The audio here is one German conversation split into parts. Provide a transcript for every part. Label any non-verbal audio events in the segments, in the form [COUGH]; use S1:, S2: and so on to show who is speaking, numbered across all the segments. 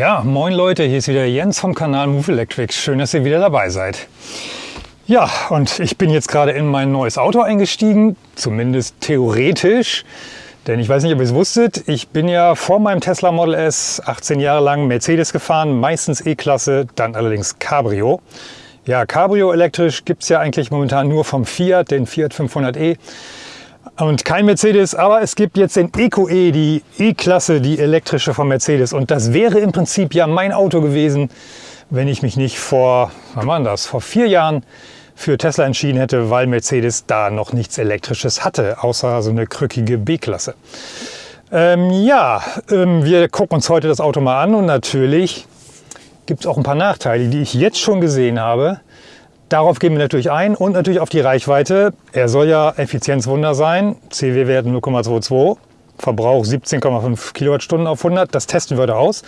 S1: Ja, moin Leute, hier ist wieder Jens vom Kanal Move Electric. Schön, dass ihr wieder dabei seid. Ja, und ich bin jetzt gerade in mein neues Auto eingestiegen, zumindest theoretisch. Denn ich weiß nicht, ob ihr es wusstet, ich bin ja vor meinem Tesla Model S 18 Jahre lang Mercedes gefahren, meistens E-Klasse, dann allerdings Cabrio. Ja, Cabrio elektrisch gibt es ja eigentlich momentan nur vom Fiat, den Fiat 500e und kein Mercedes, aber es gibt jetzt den EcoE, die E-Klasse, die elektrische von Mercedes. Und das wäre im Prinzip ja mein Auto gewesen, wenn ich mich nicht vor, wann war das, vor vier Jahren für Tesla entschieden hätte, weil Mercedes da noch nichts Elektrisches hatte, außer so eine krückige B-Klasse. Ähm, ja, ähm, wir gucken uns heute das Auto mal an und natürlich gibt es auch ein paar Nachteile, die ich jetzt schon gesehen habe. Darauf gehen wir natürlich ein und natürlich auf die Reichweite. Er soll ja Effizienzwunder sein. CW-Wert 0,22. Verbrauch 17,5 Kilowattstunden auf 100. Das testen wir heute aus.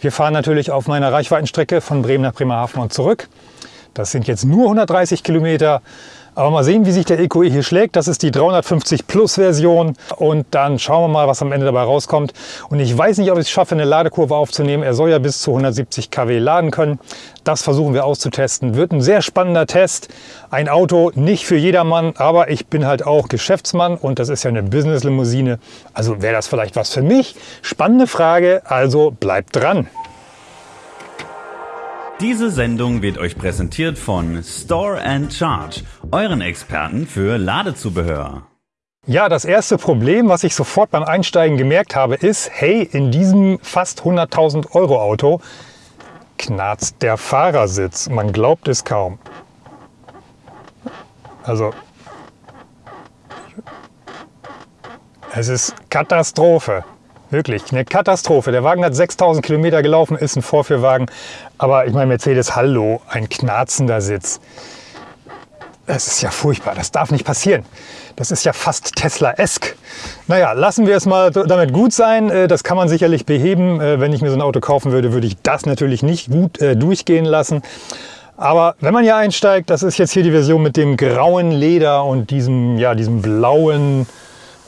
S1: Wir fahren natürlich auf meiner Reichweitenstrecke von Bremen nach Bremerhaven und zurück. Das sind jetzt nur 130 Kilometer. Aber mal sehen, wie sich der EQE hier schlägt. Das ist die 350 Plus Version und dann schauen wir mal, was am Ende dabei rauskommt. Und ich weiß nicht, ob ich es schaffe, eine Ladekurve aufzunehmen. Er soll ja bis zu 170 kW laden können. Das versuchen wir auszutesten. Wird ein sehr spannender Test. Ein Auto nicht für jedermann, aber ich bin halt auch Geschäftsmann und das ist ja eine Business-Limousine. Also wäre das vielleicht was für mich? Spannende Frage, also bleibt dran.
S2: Diese Sendung wird euch präsentiert von Store and Charge, euren Experten für Ladezubehör.
S1: Ja, das erste Problem, was ich sofort beim Einsteigen gemerkt habe, ist, hey, in diesem fast 100.000 Euro Auto knarzt der Fahrersitz. Man glaubt es kaum. Also, es ist Katastrophe. Wirklich, eine Katastrophe. Der Wagen hat 6000 Kilometer gelaufen, ist ein Vorführwagen. Aber ich meine, Mercedes, hallo, ein knarzender Sitz. Das ist ja furchtbar, das darf nicht passieren. Das ist ja fast Tesla-esk. Naja, lassen wir es mal damit gut sein. Äh, das kann man sicherlich beheben. Äh, wenn ich mir so ein Auto kaufen würde, würde ich das natürlich nicht gut äh, durchgehen lassen. Aber wenn man hier einsteigt, das ist jetzt hier die Version mit dem grauen Leder und diesem, ja, diesem blauen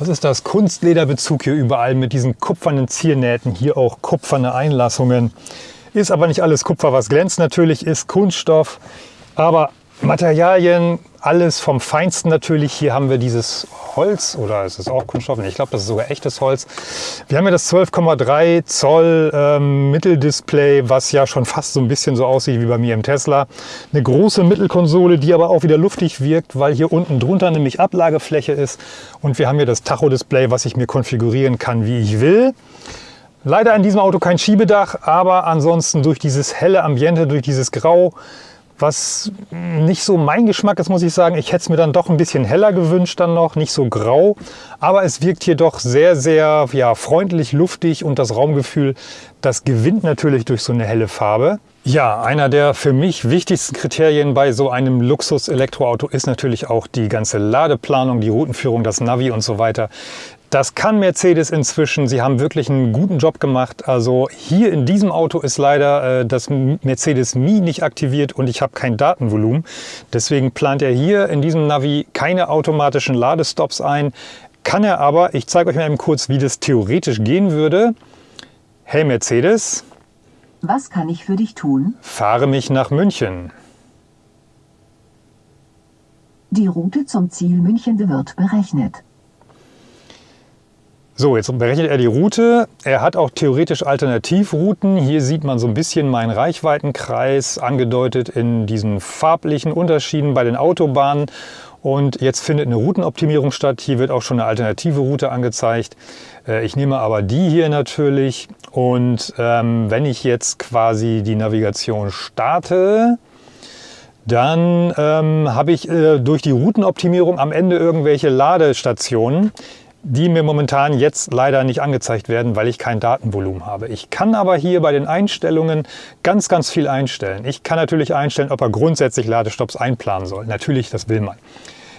S1: was ist das? Kunstlederbezug hier überall mit diesen kupfernen Ziernähten. Hier auch kupferne Einlassungen. Ist aber nicht alles Kupfer, was glänzt. Natürlich ist Kunststoff. Aber Materialien, alles vom Feinsten natürlich. Hier haben wir dieses Holz oder ist es auch Kunststoff? Ich glaube, das ist sogar echtes Holz. Wir haben ja das 12,3 Zoll ähm, Mitteldisplay, was ja schon fast so ein bisschen so aussieht wie bei mir im Tesla. Eine große Mittelkonsole, die aber auch wieder luftig wirkt, weil hier unten drunter nämlich Ablagefläche ist. Und wir haben hier das Tacho-Display, was ich mir konfigurieren kann, wie ich will. Leider in diesem Auto kein Schiebedach, aber ansonsten durch dieses helle Ambiente, durch dieses Grau, was nicht so mein Geschmack ist, muss ich sagen. Ich hätte es mir dann doch ein bisschen heller gewünscht dann noch, nicht so grau. Aber es wirkt hier doch sehr, sehr ja, freundlich, luftig und das Raumgefühl, das gewinnt natürlich durch so eine helle Farbe. Ja, einer der für mich wichtigsten Kriterien bei so einem Luxus-Elektroauto ist natürlich auch die ganze Ladeplanung, die Routenführung, das Navi und so weiter. Das kann Mercedes inzwischen. Sie haben wirklich einen guten Job gemacht. Also hier in diesem Auto ist leider äh, das Mercedes Mi nicht aktiviert und ich habe kein Datenvolumen. Deswegen plant er hier in diesem Navi keine automatischen Ladestops ein. Kann er aber. Ich zeige euch mal eben kurz, wie das theoretisch gehen würde. Hey Mercedes.
S3: Was kann ich für dich tun?
S1: Fahre mich nach München.
S3: Die Route zum Ziel München wird berechnet.
S1: So, jetzt berechnet er die Route. Er hat auch theoretisch Alternativrouten. Hier sieht man so ein bisschen meinen Reichweitenkreis angedeutet in diesen farblichen Unterschieden bei den Autobahnen. Und jetzt findet eine Routenoptimierung statt. Hier wird auch schon eine alternative Route angezeigt. Äh, ich nehme aber die hier natürlich. Und ähm, wenn ich jetzt quasi die Navigation starte, dann ähm, habe ich äh, durch die Routenoptimierung am Ende irgendwelche Ladestationen die mir momentan jetzt leider nicht angezeigt werden, weil ich kein Datenvolumen habe. Ich kann aber hier bei den Einstellungen ganz, ganz viel einstellen. Ich kann natürlich einstellen, ob er grundsätzlich Ladestops einplanen soll. Natürlich, das will man.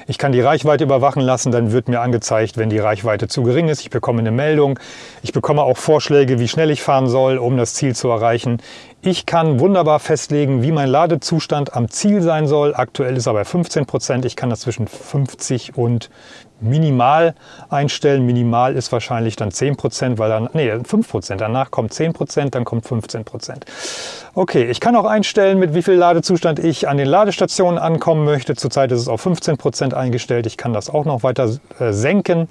S1: Ich kann die Reichweite überwachen lassen, dann wird mir angezeigt, wenn die Reichweite zu gering ist. Ich bekomme eine Meldung. Ich bekomme auch Vorschläge, wie schnell ich fahren soll, um das Ziel zu erreichen. Ich kann wunderbar festlegen, wie mein Ladezustand am Ziel sein soll. Aktuell ist er bei 15 Prozent. Ich kann das zwischen 50 und minimal einstellen. Minimal ist wahrscheinlich dann 10%, weil dann, nee, 5%. Danach kommt 10%, dann kommt 15%. Okay, ich kann auch einstellen, mit wie viel Ladezustand ich an den Ladestationen ankommen möchte. Zurzeit ist es auf 15% eingestellt. Ich kann das auch noch weiter äh, senken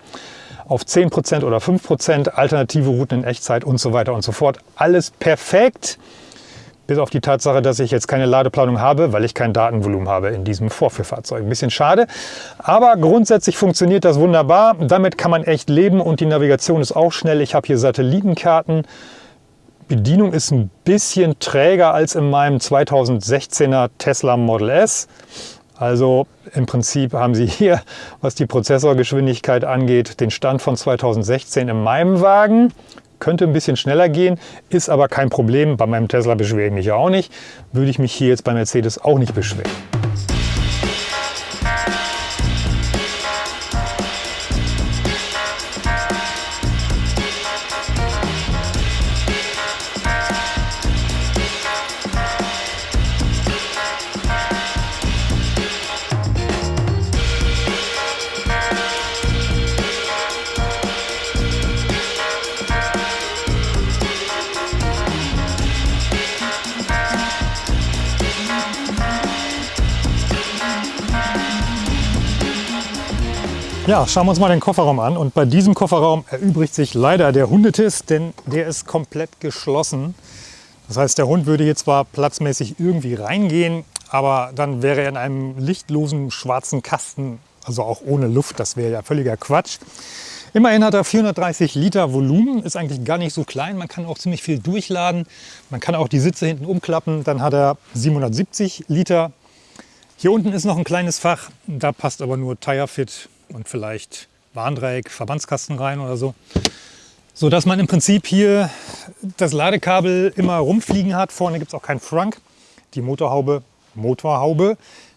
S1: auf 10% oder 5%, alternative Routen in Echtzeit und so weiter und so fort. Alles perfekt. Bis auf die Tatsache, dass ich jetzt keine Ladeplanung habe, weil ich kein Datenvolumen habe in diesem Vorführfahrzeug. Ein bisschen schade, aber grundsätzlich funktioniert das wunderbar. Damit kann man echt leben und die Navigation ist auch schnell. Ich habe hier Satellitenkarten. Bedienung ist ein bisschen träger als in meinem 2016er Tesla Model S. Also im Prinzip haben Sie hier, was die Prozessorgeschwindigkeit angeht, den Stand von 2016 in meinem Wagen. Könnte ein bisschen schneller gehen, ist aber kein Problem. Bei meinem Tesla beschwere ich mich ja auch nicht. Würde ich mich hier jetzt bei Mercedes auch nicht beschweren. Ja, schauen wir uns mal den Kofferraum an. Und bei diesem Kofferraum erübrigt sich leider der Hundetisch, denn der ist komplett geschlossen. Das heißt, der Hund würde hier zwar platzmäßig irgendwie reingehen, aber dann wäre er in einem lichtlosen schwarzen Kasten, also auch ohne Luft. Das wäre ja völliger Quatsch. Immerhin hat er 430 Liter Volumen, ist eigentlich gar nicht so klein. Man kann auch ziemlich viel durchladen. Man kann auch die Sitze hinten umklappen. Dann hat er 770 Liter. Hier unten ist noch ein kleines Fach. Da passt aber nur Tirefit und vielleicht Warndreieck, Verbandskasten rein oder so. So dass man im Prinzip hier das Ladekabel immer rumfliegen hat. Vorne gibt es auch keinen Frunk. Die Motorhaube, Motorhaube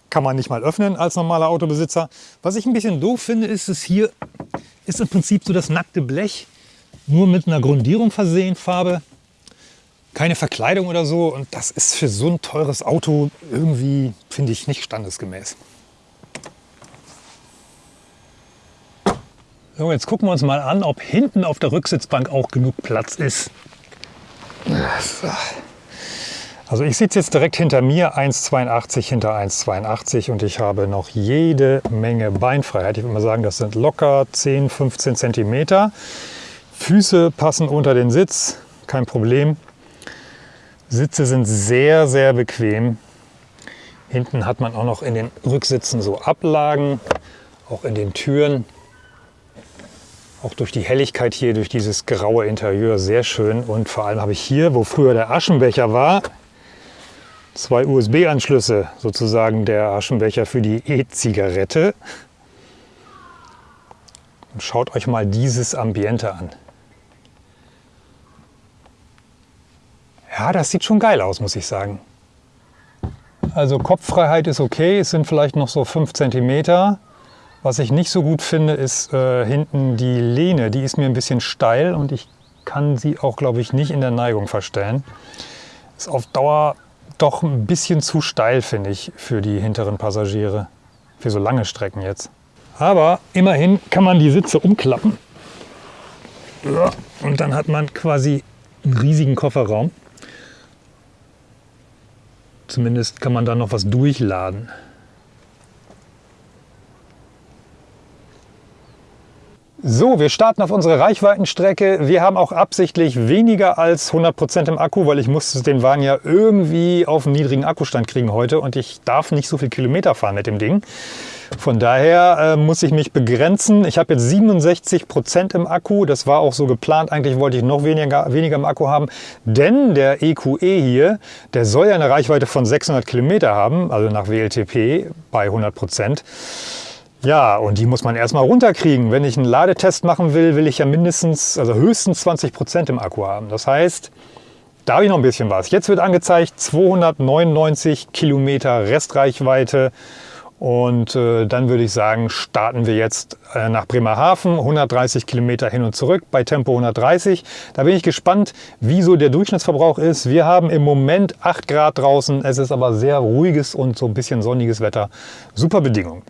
S1: kann man nicht mal öffnen als normaler Autobesitzer. Was ich ein bisschen doof finde, ist es hier ist im Prinzip so das nackte Blech, nur mit einer Grundierung versehen, Farbe. Keine Verkleidung oder so. Und das ist für so ein teures Auto irgendwie, finde ich, nicht standesgemäß. So, jetzt gucken wir uns mal an, ob hinten auf der Rücksitzbank auch genug Platz ist. Also ich sitze jetzt direkt hinter mir, 1,82 hinter 1,82 und ich habe noch jede Menge Beinfreiheit. Ich würde mal sagen, das sind locker 10, 15 Zentimeter. Füße passen unter den Sitz, kein Problem. Sitze sind sehr, sehr bequem. Hinten hat man auch noch in den Rücksitzen so Ablagen, auch in den Türen. Auch durch die Helligkeit hier, durch dieses graue Interieur sehr schön. Und vor allem habe ich hier, wo früher der Aschenbecher war, zwei USB-Anschlüsse, sozusagen der Aschenbecher für die E-Zigarette. Und schaut euch mal dieses Ambiente an. Ja, das sieht schon geil aus, muss ich sagen. Also Kopffreiheit ist okay, es sind vielleicht noch so 5 cm. Was ich nicht so gut finde, ist äh, hinten die Lehne. Die ist mir ein bisschen steil und ich kann sie auch, glaube ich, nicht in der Neigung verstellen. Ist auf Dauer doch ein bisschen zu steil, finde ich, für die hinteren Passagiere. Für so lange Strecken jetzt. Aber immerhin kann man die Sitze umklappen. Und dann hat man quasi einen riesigen Kofferraum. Zumindest kann man da noch was durchladen. So, wir starten auf unsere Reichweitenstrecke. Wir haben auch absichtlich weniger als 100% im Akku, weil ich musste den Wagen ja irgendwie auf einen niedrigen Akkustand kriegen heute und ich darf nicht so viel Kilometer fahren mit dem Ding. Von daher äh, muss ich mich begrenzen. Ich habe jetzt 67% im Akku. Das war auch so geplant. Eigentlich wollte ich noch weniger, weniger im Akku haben. Denn der EQE e hier, der soll ja eine Reichweite von 600 Kilometer haben, also nach WLTP bei 100%. Ja, und die muss man erstmal runterkriegen. Wenn ich einen Ladetest machen will, will ich ja mindestens, also höchstens 20 Prozent im Akku haben. Das heißt, da habe ich noch ein bisschen was. Jetzt wird angezeigt 299 Kilometer Restreichweite. Und äh, dann würde ich sagen, starten wir jetzt äh, nach Bremerhaven, 130 Kilometer hin und zurück bei Tempo 130. Da bin ich gespannt, wie so der Durchschnittsverbrauch ist. Wir haben im Moment 8 Grad draußen. Es ist aber sehr ruhiges und so ein bisschen sonniges Wetter. Super Bedingungen.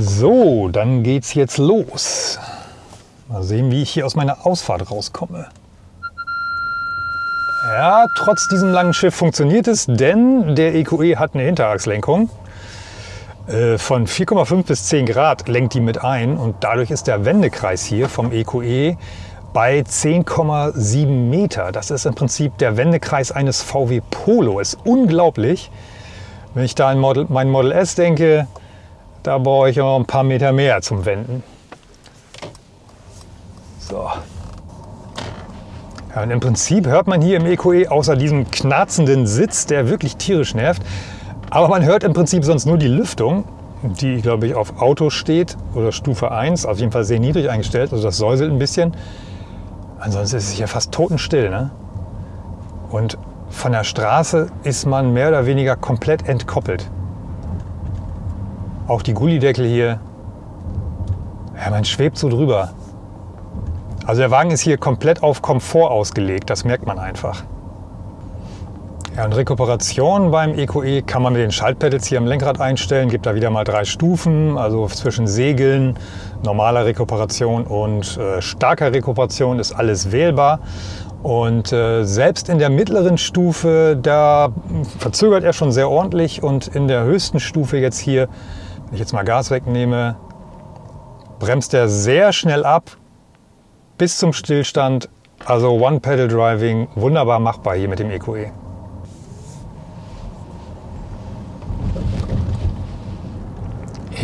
S1: So, dann geht's jetzt los. Mal sehen, wie ich hier aus meiner Ausfahrt rauskomme. Ja, trotz diesem langen Schiff funktioniert es, denn der EQE hat eine Hinterachslenkung. Äh, von 4,5 bis 10 Grad lenkt die mit ein und dadurch ist der Wendekreis hier vom EQE bei 10,7 Meter. Das ist im Prinzip der Wendekreis eines VW Polo. Ist unglaublich. Wenn ich da an Model, mein Model S denke, da brauche ich noch ein paar Meter mehr zum Wenden. So. Ja, und im Prinzip hört man hier im EQE außer diesem knarzenden Sitz, der wirklich tierisch nervt, aber man hört im Prinzip sonst nur die Lüftung, die, glaube ich, auf Auto steht oder Stufe 1, auf jeden Fall sehr niedrig eingestellt. Also das säuselt ein bisschen. Ansonsten ist es hier fast totenstill. Ne? Und von der Straße ist man mehr oder weniger komplett entkoppelt. Auch die Gullideckel hier, ja, man schwebt so drüber. Also der Wagen ist hier komplett auf Komfort ausgelegt, das merkt man einfach. Ja, und Rekuperation beim EQE e kann man mit den Schaltpedals hier am Lenkrad einstellen. Gibt da wieder mal drei Stufen, also zwischen Segeln, normaler Rekuperation und äh, starker Rekuperation ist alles wählbar. Und äh, selbst in der mittleren Stufe, da verzögert er schon sehr ordentlich. Und in der höchsten Stufe jetzt hier, wenn ich jetzt mal Gas wegnehme, bremst er sehr schnell ab bis zum Stillstand. Also One-Pedal-Driving, wunderbar machbar hier mit dem EQE. E.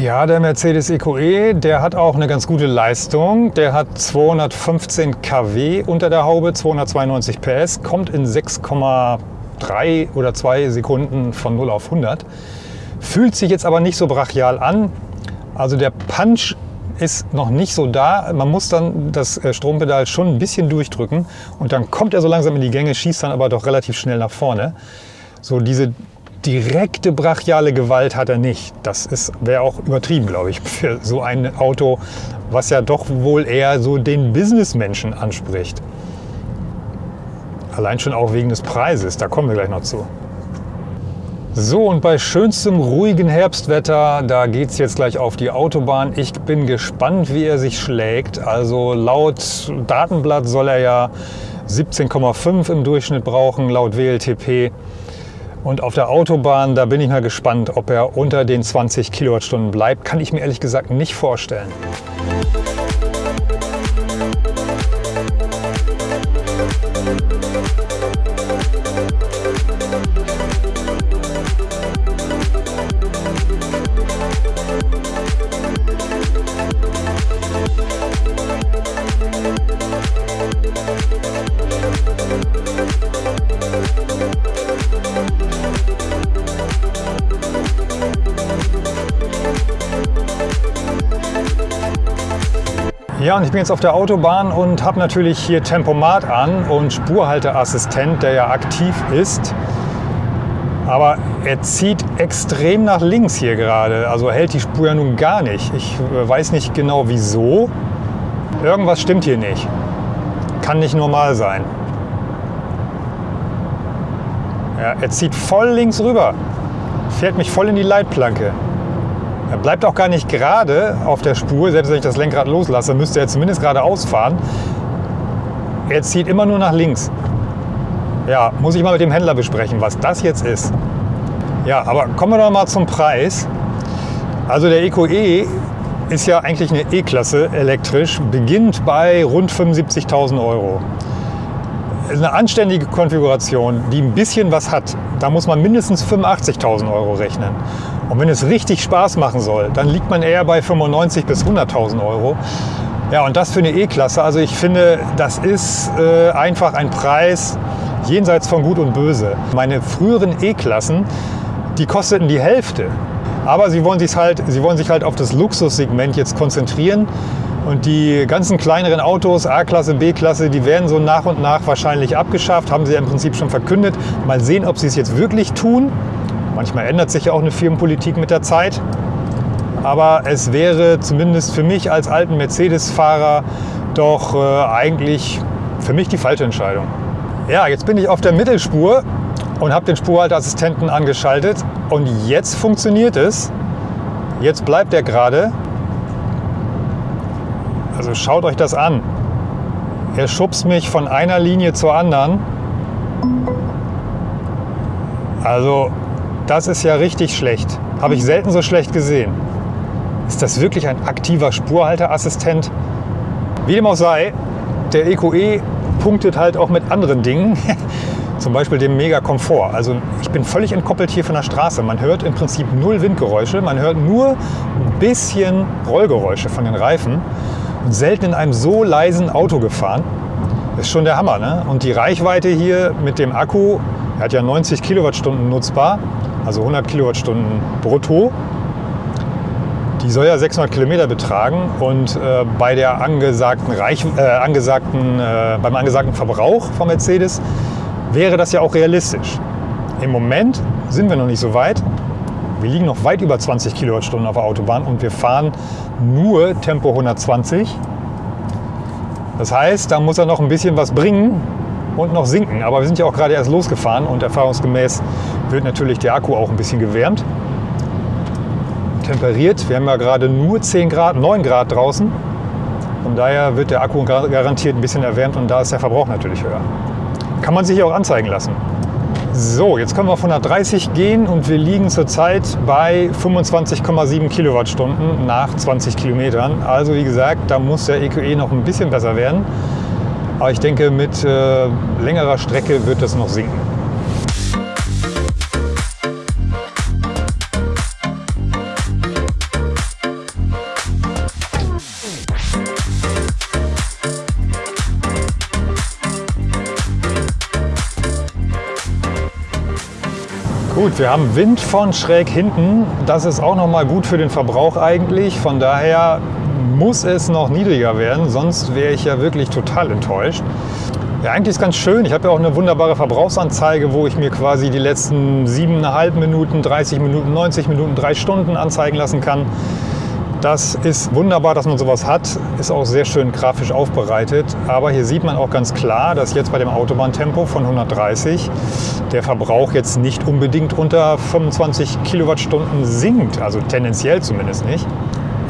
S1: Ja, der Mercedes EQE, e, der hat auch eine ganz gute Leistung. Der hat 215 kW unter der Haube, 292 PS, kommt in 6,3 oder 2 Sekunden von 0 auf 100. Fühlt sich jetzt aber nicht so brachial an. Also der Punch ist noch nicht so da. Man muss dann das äh, Strompedal schon ein bisschen durchdrücken und dann kommt er so langsam in die Gänge, schießt dann aber doch relativ schnell nach vorne. So diese direkte brachiale Gewalt hat er nicht. Das wäre auch übertrieben, glaube ich, [LAUGHS] für so ein Auto, was ja doch wohl eher so den Businessmenschen anspricht. Allein schon auch wegen des Preises, da kommen wir gleich noch zu. So, und bei schönstem ruhigen Herbstwetter, da geht es jetzt gleich auf die Autobahn. Ich bin gespannt, wie er sich schlägt. Also laut Datenblatt soll er ja 17,5 im Durchschnitt brauchen, laut WLTP. Und auf der Autobahn, da bin ich mal gespannt, ob er unter den 20 Kilowattstunden bleibt. Kann ich mir ehrlich gesagt nicht vorstellen. Ja, und ich bin jetzt auf der Autobahn und habe natürlich hier Tempomat an und Spurhalteassistent, der ja aktiv ist. Aber er zieht extrem nach links hier gerade. Also hält die Spur ja nun gar nicht. Ich äh, weiß nicht genau wieso. Irgendwas stimmt hier nicht. Kann nicht normal sein. Ja, er zieht voll links rüber. Fährt mich voll in die Leitplanke. Er bleibt auch gar nicht gerade auf der Spur, selbst wenn ich das Lenkrad loslasse, müsste er zumindest geradeaus fahren. Er zieht immer nur nach links. Ja, muss ich mal mit dem Händler besprechen, was das jetzt ist. Ja, aber kommen wir doch mal zum Preis. Also der EcoE e ist ja eigentlich eine E-Klasse elektrisch, beginnt bei rund 75.000 Euro. Ist eine anständige Konfiguration, die ein bisschen was hat. Da muss man mindestens 85.000 Euro rechnen. Und wenn es richtig Spaß machen soll, dann liegt man eher bei 95.000 bis 100.000 Euro. Ja, und das für eine E-Klasse. Also ich finde, das ist äh, einfach ein Preis jenseits von Gut und Böse. Meine früheren E-Klassen, die kosteten die Hälfte. Aber sie wollen, sich halt, sie wollen sich halt auf das Luxussegment jetzt konzentrieren. Und die ganzen kleineren Autos, A-Klasse, B-Klasse, die werden so nach und nach wahrscheinlich abgeschafft, haben sie ja im Prinzip schon verkündet. Mal sehen, ob sie es jetzt wirklich tun. Manchmal ändert sich ja auch eine Firmenpolitik mit der Zeit. Aber es wäre zumindest für mich als alten Mercedes-Fahrer doch äh, eigentlich für mich die falsche Entscheidung. Ja, jetzt bin ich auf der Mittelspur und habe den Spurhalteassistenten angeschaltet und jetzt funktioniert es. Jetzt bleibt er gerade Also schaut euch das an. Er schubst mich von einer Linie zur anderen. Also das ist ja richtig schlecht. Habe ich selten so schlecht gesehen. Ist das wirklich ein aktiver Spurhalteassistent? Wie dem auch sei, der EQE punktet halt auch mit anderen Dingen. [LAUGHS] Zum Beispiel dem Mega Komfort. Also ich bin völlig entkoppelt hier von der Straße. Man hört im Prinzip null Windgeräusche. Man hört nur ein bisschen Rollgeräusche von den Reifen. Und selten in einem so leisen Auto gefahren. Ist schon der Hammer. Ne? Und die Reichweite hier mit dem Akku, er hat ja 90 Kilowattstunden nutzbar, also 100 Kilowattstunden brutto. Die soll ja 600 Kilometer betragen und äh, bei der angesagten Reich, äh, angesagten, äh, beim angesagten Verbrauch von Mercedes wäre das ja auch realistisch. Im Moment sind wir noch nicht so weit. Wir liegen noch weit über 20 Kilowattstunden auf der Autobahn und wir fahren nur Tempo 120. Das heißt, da muss er noch ein bisschen was bringen und noch sinken. Aber wir sind ja auch gerade erst losgefahren und erfahrungsgemäß wird natürlich der Akku auch ein bisschen gewärmt. Temperiert. Wir haben ja gerade nur 10 Grad, 9 Grad draußen. Von daher wird der Akku garantiert ein bisschen erwärmt und da ist der Verbrauch natürlich höher. Kann man sich auch anzeigen lassen. So, jetzt können wir auf 130 gehen und wir liegen zurzeit bei 25,7 Kilowattstunden nach 20 Kilometern. Also wie gesagt, da muss der EQE noch ein bisschen besser werden. Aber ich denke, mit äh, längerer Strecke wird das noch sinken. Gut, wir haben Wind von schräg hinten. Das ist auch noch mal gut für den Verbrauch eigentlich. Von daher muss es noch niedriger werden, sonst wäre ich ja wirklich total enttäuscht. Ja, eigentlich ist ganz schön. Ich habe ja auch eine wunderbare Verbrauchsanzeige, wo ich mir quasi die letzten 7,5 Minuten, 30 Minuten, 90 Minuten, 3 Stunden anzeigen lassen kann. Das ist wunderbar, dass man sowas hat, ist auch sehr schön grafisch aufbereitet. Aber hier sieht man auch ganz klar, dass jetzt bei dem Autobahntempo von 130 der Verbrauch jetzt nicht unbedingt unter 25 Kilowattstunden sinkt, also tendenziell zumindest nicht.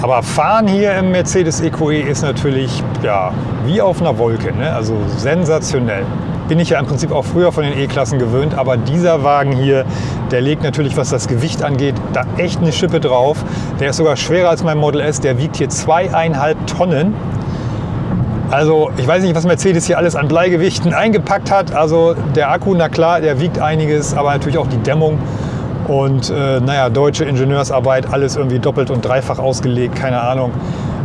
S1: Aber fahren hier im Mercedes EQE ist natürlich ja, wie auf einer Wolke, ne? also sensationell bin ich ja im Prinzip auch früher von den E-Klassen gewöhnt. Aber dieser Wagen hier, der legt natürlich, was das Gewicht angeht, da echt eine Schippe drauf. Der ist sogar schwerer als mein Model S. Der wiegt hier zweieinhalb Tonnen. Also ich weiß nicht, was Mercedes hier alles an Bleigewichten [LAUGHS] eingepackt hat. Also der Akku, na klar, der wiegt einiges, aber natürlich auch die Dämmung. Und äh, naja, deutsche Ingenieursarbeit, alles irgendwie doppelt und dreifach ausgelegt, keine Ahnung.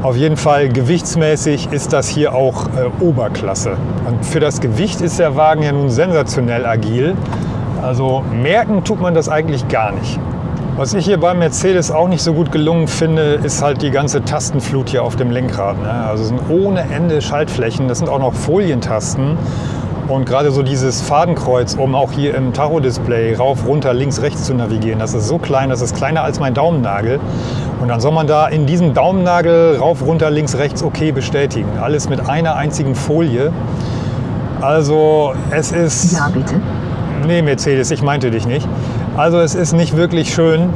S1: Auf jeden Fall gewichtsmäßig ist das hier auch äh, Oberklasse. Und für das Gewicht ist der Wagen ja nun sensationell agil. Also merken tut man das eigentlich gar nicht. Was ich hier beim Mercedes auch nicht so gut gelungen finde, ist halt die ganze Tastenflut hier auf dem Lenkrad. Ne? Also sind ohne Ende Schaltflächen, das sind auch noch Folientasten. Und gerade so dieses Fadenkreuz, um auch hier im Tacho-Display rauf, runter, links, rechts zu navigieren, das ist so klein, das ist kleiner als mein Daumennagel. Und dann soll man da in diesem Daumennagel rauf, runter, links, rechts okay bestätigen. Alles mit einer einzigen Folie. Also es ist...
S3: Ja, bitte.
S1: Nee, Mercedes, ich meinte dich nicht. Also es ist nicht wirklich schön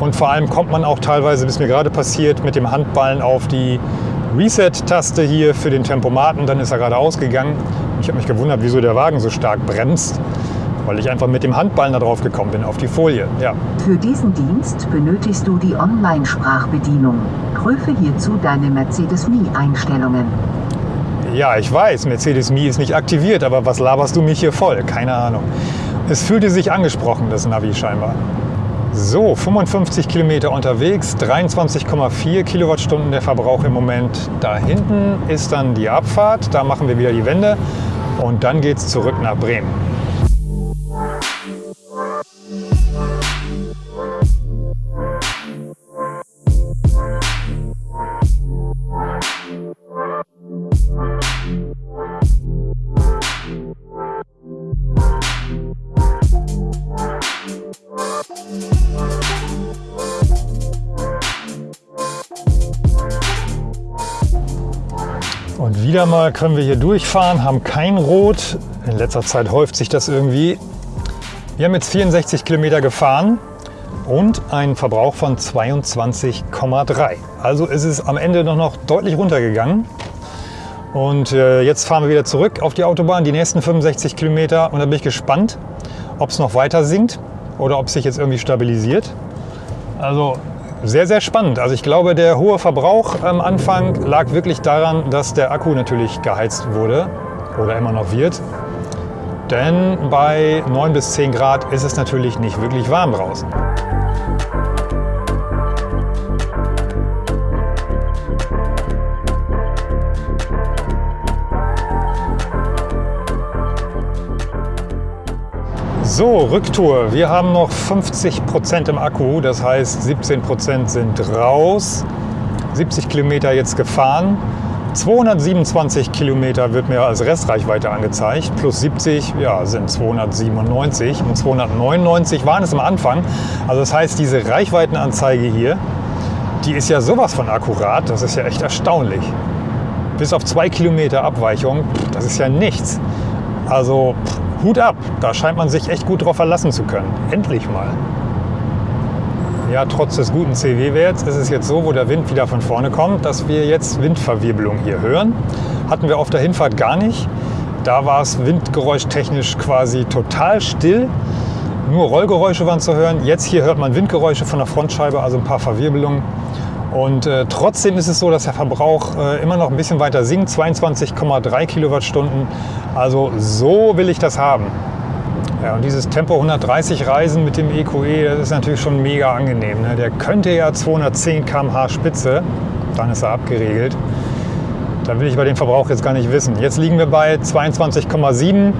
S1: und vor allem kommt man auch teilweise, bis mir gerade passiert, mit dem Handballen auf die Reset-Taste hier für den Tempomaten. Dann ist er gerade ausgegangen. Ich habe mich gewundert, wieso der Wagen so stark bremst, weil ich einfach mit dem Handballen da drauf gekommen bin, auf die Folie. Ja.
S3: Für diesen Dienst benötigst du die Online-Sprachbedienung. Prüfe hierzu deine Mercedes Me-Einstellungen.
S1: ja, ich weiß, Mercedes Me ist nicht aktiviert, aber was laberst du mich hier voll? Keine Ahnung. Es fühlte sich angesprochen, das Navi scheinbar. So, 55 Kilometer unterwegs, 23,4 Kilowattstunden der Verbrauch im Moment. Da hinten ist dann die Abfahrt, da machen wir wieder die Wende und dann geht es zurück nach Bremen. Mal können wir hier durchfahren, haben kein Rot. In letzter Zeit häuft sich das irgendwie. Wir haben jetzt 64 Kilometer gefahren und einen Verbrauch von 22,3. Also ist es am Ende noch, noch deutlich runtergegangen. Und äh, jetzt fahren wir wieder zurück auf die Autobahn, die nächsten 65 Kilometer. Und da bin ich gespannt, ob es noch weiter sinkt oder ob es sich jetzt irgendwie stabilisiert. Also sehr, sehr spannend. Also ich glaube, der hohe Verbrauch am Anfang lag wirklich daran, dass der Akku natürlich geheizt wurde oder immer noch wird. Denn bei 9 bis 10 Grad ist es natürlich nicht wirklich warm draußen. So, Rücktour. Wir haben noch 50 Prozent im Akku, das heißt 17 Prozent sind raus. 70 Kilometer jetzt gefahren. 227 Kilometer wird mir als Restreichweite angezeigt, plus 70 ja, sind 297 und 299 waren es am Anfang. Also das heißt, diese Reichweitenanzeige hier, die ist ja sowas von akkurat, das ist ja echt erstaunlich. Bis auf zwei Kilometer Abweichung, das ist ja nichts. Also Hut ab, da scheint man sich echt gut drauf verlassen zu können. Endlich mal. Ja, trotz des guten CW-Werts ist es jetzt so, wo der Wind wieder von vorne kommt, dass wir jetzt Windverwirbelung hier hören. Hatten wir auf der Hinfahrt gar nicht. Da war es windgeräuschtechnisch quasi total still. Nur Rollgeräusche waren zu hören. Jetzt hier hört man Windgeräusche von der Frontscheibe, also ein paar Verwirbelungen. Und äh, trotzdem ist es so, dass der Verbrauch äh, immer noch ein bisschen weiter sinkt, 22,3 Kilowattstunden. Also so will ich das haben. Ja, und dieses Tempo 130 Reisen mit dem EQE, das ist natürlich schon mega angenehm. Ne? Der könnte ja 210 km/h Spitze, dann ist er abgeregelt. Da will ich bei dem Verbrauch jetzt gar nicht wissen. Jetzt liegen wir bei 22,7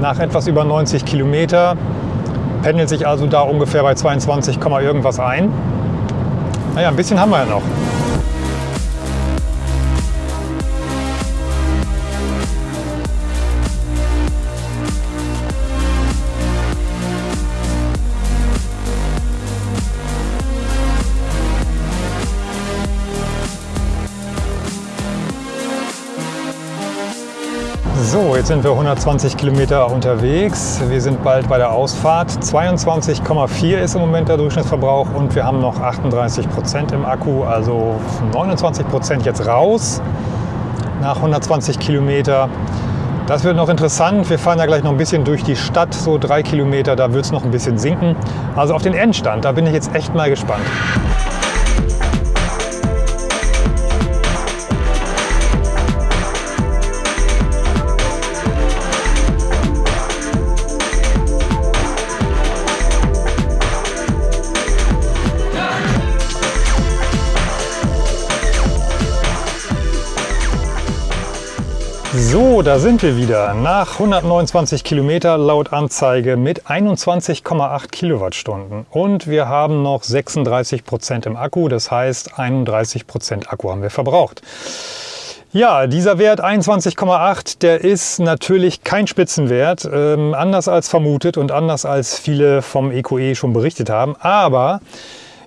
S1: nach etwas über 90 Kilometer. Pendelt sich also da ungefähr bei 22, irgendwas ein. Naja, ein bisschen haben wir ja noch. Jetzt sind wir 120 Kilometer unterwegs. Wir sind bald bei der Ausfahrt. 22,4 ist im Moment der Durchschnittsverbrauch und wir haben noch 38 Prozent im Akku, also 29 Prozent jetzt raus nach 120 Kilometer. Das wird noch interessant. Wir fahren ja gleich noch ein bisschen durch die Stadt, so drei Kilometer, da wird es noch ein bisschen sinken. Also auf den Endstand, da bin ich jetzt echt mal gespannt. So, da sind wir wieder. Nach 129 Kilometer laut Anzeige mit 21,8 Kilowattstunden. Und wir haben noch 36 Prozent im Akku, das heißt 31 Prozent Akku haben wir verbraucht. Ja, dieser Wert 21,8, der ist natürlich kein Spitzenwert, ähm, anders als vermutet und anders als viele vom EQE schon berichtet haben. Aber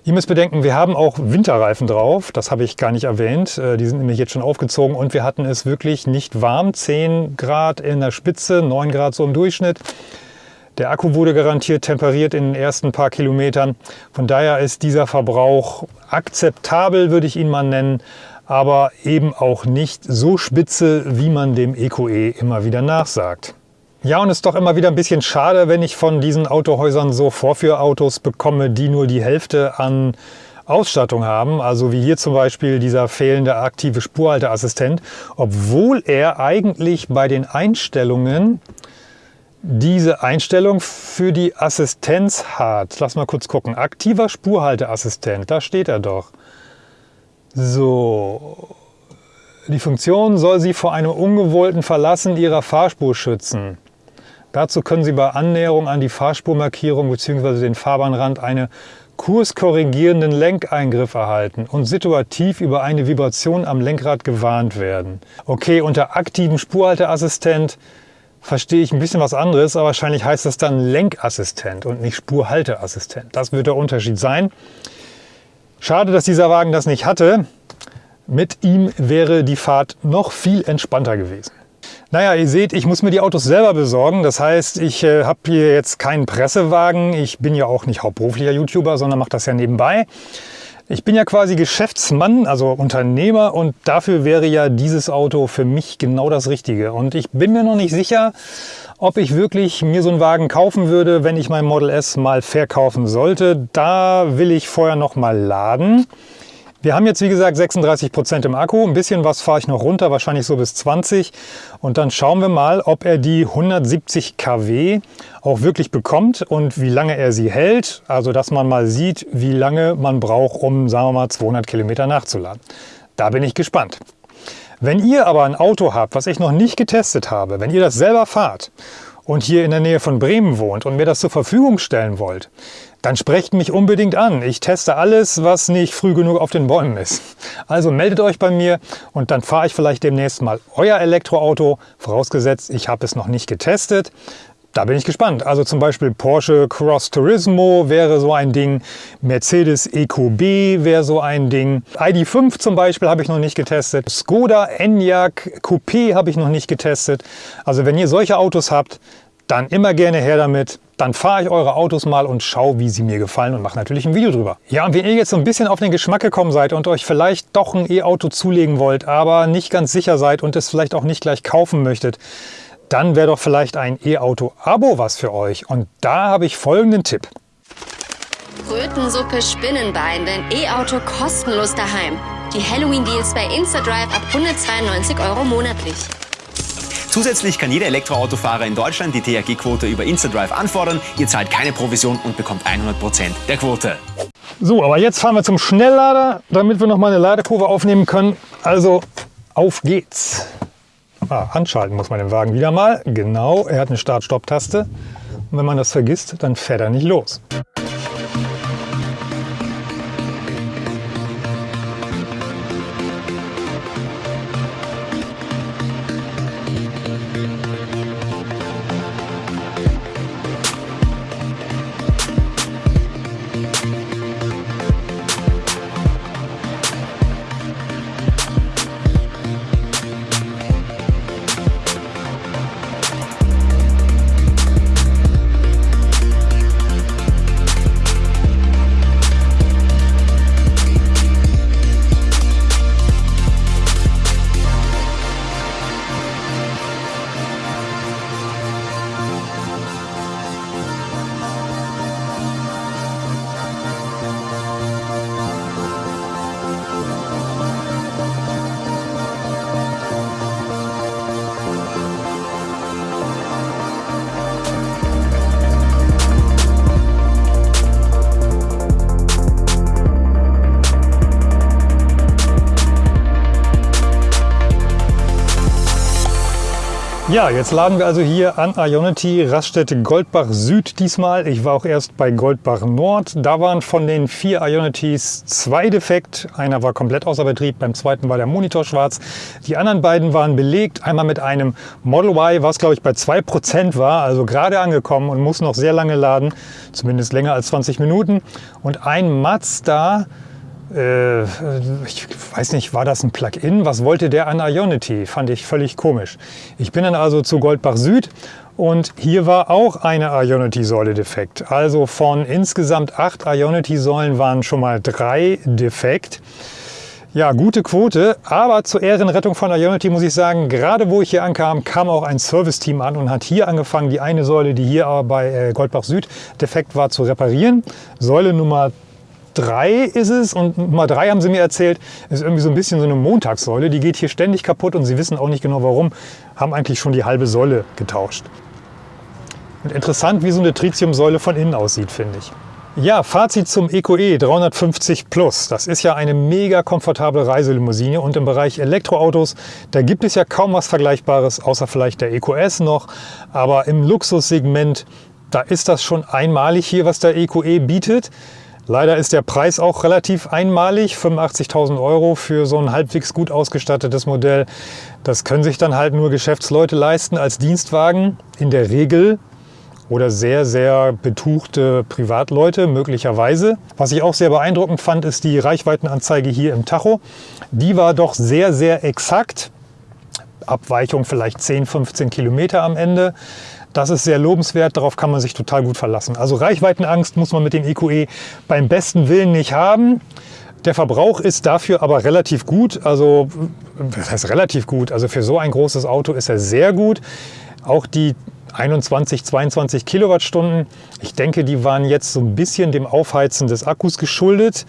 S1: Ihr müsst bedenken, wir haben auch Winterreifen drauf. Das habe ich gar nicht erwähnt. Äh, die sind nämlich jetzt schon aufgezogen und wir hatten es wirklich nicht warm. 10 Grad in der Spitze, 9 Grad so im Durchschnitt. Der Akku wurde garantiert temperiert in den ersten paar Kilometern. Von daher ist dieser Verbrauch akzeptabel, würde ich ihn mal nennen, aber eben auch nicht so spitze, wie man dem EQE immer wieder nachsagt. Ja, und es ist doch immer wieder ein bisschen schade, wenn ich von diesen Autohäusern so Vorführautos bekomme, die nur die Hälfte an Ausstattung haben, also wie hier zum Beispiel dieser fehlende aktive Spurhalteassistent, obwohl er eigentlich bei den Einstellungen diese Einstellung für die Assistenz hat. Lass mal kurz gucken. Aktiver Spurhalteassistent, da steht er doch. So, die Funktion soll Sie vor einem ungewollten Verlassen Ihrer Fahrspur schützen. Dazu können Sie bei Annäherung an die Fahrspurmarkierung bzw. den Fahrbahnrand eine kurskorrigierenden Lenkeingriff erhalten und situativ über eine Vibration am Lenkrad gewarnt werden. Okay, unter aktivem Spurhalteassistent verstehe ich ein bisschen was anderes, aber wahrscheinlich heißt das dann Lenkassistent und nicht Spurhalteassistent. Das wird der Unterschied sein. Schade, dass dieser Wagen das nicht hatte. Mit ihm wäre die Fahrt noch viel entspannter gewesen. Naja, ihr seht, ich muss mir die Autos selber besorgen. Das heißt, ich äh, habe hier jetzt keinen Pressewagen. Ich bin ja auch nicht hauptberuflicher YouTuber, sondern mache das ja nebenbei. Ich bin ja quasi Geschäftsmann, also Unternehmer und dafür wäre ja dieses Auto für mich genau das Richtige. Und ich bin mir noch nicht sicher, ob ich wirklich mir so einen Wagen kaufen würde, wenn ich mein Model S mal verkaufen sollte. Da will ich vorher noch mal laden. Wir haben jetzt wie gesagt 36 Prozent im Akku, ein bisschen was fahre ich noch runter, wahrscheinlich so bis 20 und dann schauen wir mal, ob er die 170 kW auch wirklich bekommt und wie lange er sie hält, also dass man mal sieht, wie lange man braucht, um sagen wir mal 200 Kilometer nachzuladen. Da bin ich gespannt. Wenn ihr aber ein Auto habt, was ich noch nicht getestet habe, wenn ihr das selber fahrt und hier in der Nähe von Bremen wohnt und mir das zur Verfügung stellen wollt, dann sprecht mich unbedingt an. Ich teste alles, was nicht früh genug auf den Bäumen ist. Also meldet euch bei mir und dann fahre ich vielleicht demnächst mal euer Elektroauto, vorausgesetzt ich habe es noch nicht getestet. Da bin ich gespannt. Also zum Beispiel Porsche Cross Turismo wäre so ein Ding, Mercedes EQB wäre so ein Ding, ID5 zum Beispiel habe ich noch nicht getestet, Skoda Enyaq Coupé habe ich noch nicht getestet. Also wenn ihr solche Autos habt, dann immer gerne her damit. Dann fahre ich eure Autos mal und schaue, wie sie mir gefallen und mache natürlich ein Video drüber. Ja, und wenn ihr jetzt so ein bisschen auf den Geschmack gekommen seid und euch vielleicht doch ein E-Auto zulegen wollt, aber nicht ganz sicher seid und es vielleicht auch nicht gleich kaufen möchtet, dann wäre doch vielleicht ein E-Auto-Abo was für euch. Und da habe ich folgenden Tipp.
S4: Krötensuppe Spinnenbein, dein E-Auto kostenlos daheim. Die Halloween-Deals bei InstaDrive ab 192 Euro monatlich.
S5: Zusätzlich kann jeder Elektroautofahrer in Deutschland die THG-Quote über InstaDrive anfordern. Ihr zahlt keine Provision und bekommt 100% der Quote.
S1: So, aber jetzt fahren wir zum Schnelllader, damit wir noch mal eine Ladekurve aufnehmen können. Also auf geht's. Ah, anschalten muss man den Wagen wieder mal. Genau, er hat eine Start-Stopp-Taste. Und wenn man das vergisst, dann fährt er nicht los. Ja, jetzt laden wir also hier an Ionity Raststätte Goldbach Süd diesmal. Ich war auch erst bei Goldbach Nord. Da waren von den vier Ionitys zwei defekt. Einer war komplett außer Betrieb, beim zweiten war der Monitor schwarz. Die anderen beiden waren belegt. Einmal mit einem Model Y, was glaube ich bei 2% war, also gerade angekommen und muss noch sehr lange laden, zumindest länger als 20 Minuten. Und ein Mazda äh, ich weiß nicht, war das ein Plugin? Was wollte der an Ionity? Fand ich völlig komisch. Ich bin dann also zu Goldbach Süd und hier war auch eine Ionity-Säule defekt. Also von insgesamt acht Ionity-Säulen waren schon mal drei defekt. Ja, gute Quote, aber zur Ehrenrettung von Ionity muss ich sagen, gerade wo ich hier ankam, kam auch ein Serviceteam an und hat hier angefangen, die eine Säule, die hier aber bei äh, Goldbach Süd defekt war, zu reparieren. Säule Nummer 3 ist es und Nummer 3 haben sie mir erzählt, ist irgendwie so ein bisschen so eine Montagssäule. Die geht hier ständig kaputt und sie wissen auch nicht genau warum, haben eigentlich schon die halbe Säule getauscht. Und interessant, wie so eine Tritiumsäule von innen aussieht, finde ich. Ja, Fazit zum EcoE 350 Plus. Das ist ja eine mega komfortable Reiselimousine und im Bereich Elektroautos, da gibt es ja kaum was Vergleichbares, außer vielleicht der EcoS noch. Aber im Luxussegment, da ist das schon einmalig hier, was der EcoE bietet. Leider ist der Preis auch relativ einmalig, 85.000 Euro für so ein halbwegs gut ausgestattetes Modell. Das können sich dann halt nur Geschäftsleute leisten als Dienstwagen in der Regel oder sehr, sehr betuchte Privatleute möglicherweise. Was ich auch sehr beeindruckend fand, ist die Reichweitenanzeige hier im Tacho. Die war doch sehr, sehr exakt. Abweichung vielleicht 10, 15 Kilometer am Ende. Das ist sehr lobenswert, darauf kann man sich total gut verlassen. Also Reichweitenangst muss man mit dem EQE beim besten Willen nicht haben. Der Verbrauch ist dafür aber relativ gut. Also, das heißt relativ gut. Also für so ein großes Auto ist er sehr gut. Auch die 21, 22 Kilowattstunden, ich denke, die waren jetzt so ein bisschen dem Aufheizen des Akkus geschuldet.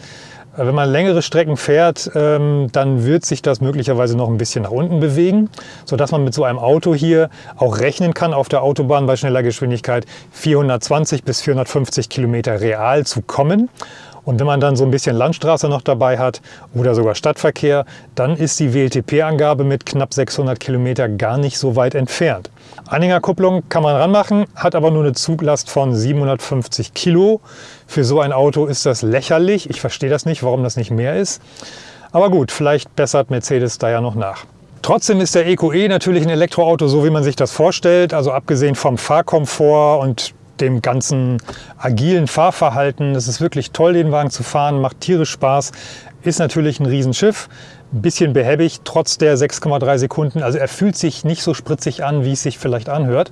S1: Wenn man längere Strecken fährt, ähm, dann wird sich das möglicherweise noch ein bisschen nach unten bewegen, sodass man mit so einem Auto hier auch rechnen kann, auf der Autobahn bei schneller Geschwindigkeit 420 bis 450 Kilometer real zu kommen. Und wenn man dann so ein bisschen Landstraße noch dabei hat oder sogar Stadtverkehr, dann ist die WLTP-Angabe mit knapp 600 Kilometer gar nicht so weit entfernt. Anhängerkupplung kann man ranmachen, hat aber nur eine Zuglast von 750 Kilo. Für so ein Auto ist das lächerlich. Ich verstehe das nicht, warum das nicht mehr ist. Aber gut, vielleicht bessert Mercedes da ja noch nach. Trotzdem ist der EQE natürlich ein Elektroauto, so wie man sich das vorstellt. Also abgesehen vom Fahrkomfort und dem ganzen agilen Fahrverhalten. Es ist wirklich toll, den Wagen zu fahren, macht tierisch Spaß. Ist natürlich ein Riesenschiff, bisschen behäbig, trotz der 6,3 Sekunden. Also er fühlt sich nicht so spritzig an, wie es sich vielleicht anhört.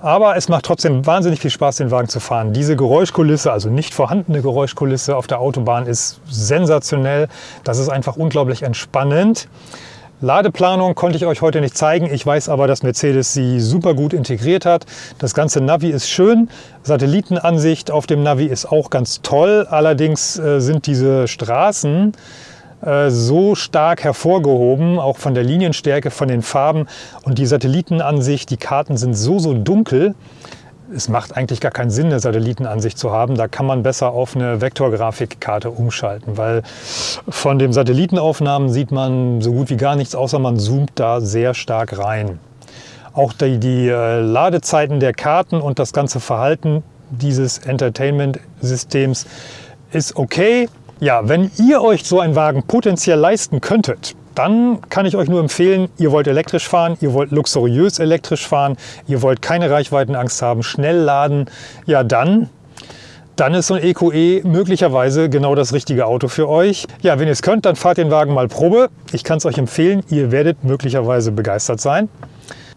S1: Aber es macht trotzdem wahnsinnig viel Spaß, den Wagen zu fahren. Diese Geräuschkulisse, also nicht vorhandene Geräuschkulisse auf der Autobahn ist sensationell. Das ist einfach unglaublich entspannend. Ladeplanung konnte ich euch heute nicht zeigen. Ich weiß aber, dass Mercedes sie super gut integriert hat. Das ganze Navi ist schön. Satellitenansicht auf dem Navi ist auch ganz toll. Allerdings äh, sind diese Straßen so stark hervorgehoben, auch von der Linienstärke, von den Farben. Und die Satellitenansicht, die Karten sind so, so dunkel, es macht eigentlich gar keinen Sinn, eine Satellitenansicht zu haben. Da kann man besser auf eine Vektorgrafikkarte umschalten, weil von den Satellitenaufnahmen sieht man so gut wie gar nichts, außer man zoomt da sehr stark rein. Auch die, die äh, Ladezeiten der Karten und das ganze Verhalten dieses Entertainment-Systems ist okay. Ja, wenn ihr euch so einen Wagen potenziell leisten könntet, dann kann ich euch nur empfehlen, ihr wollt elektrisch fahren, ihr wollt luxuriös elektrisch fahren, ihr wollt keine Reichweitenangst haben, schnell laden, ja dann dann ist so ein EQE e möglicherweise genau das richtige Auto für euch. Ja, wenn ihr es könnt, dann fahrt den Wagen mal Probe. Ich kann es euch empfehlen, ihr werdet möglicherweise begeistert sein.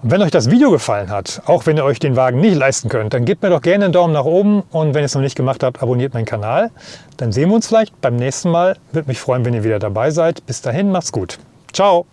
S1: Wenn euch das Video gefallen hat, auch wenn ihr euch den Wagen nicht leisten könnt, dann gebt mir doch gerne einen Daumen nach oben und wenn ihr es noch nicht gemacht habt, abonniert meinen Kanal. Dann sehen wir uns vielleicht beim nächsten Mal. Würde mich freuen, wenn ihr wieder dabei seid. Bis dahin, macht's gut. Ciao!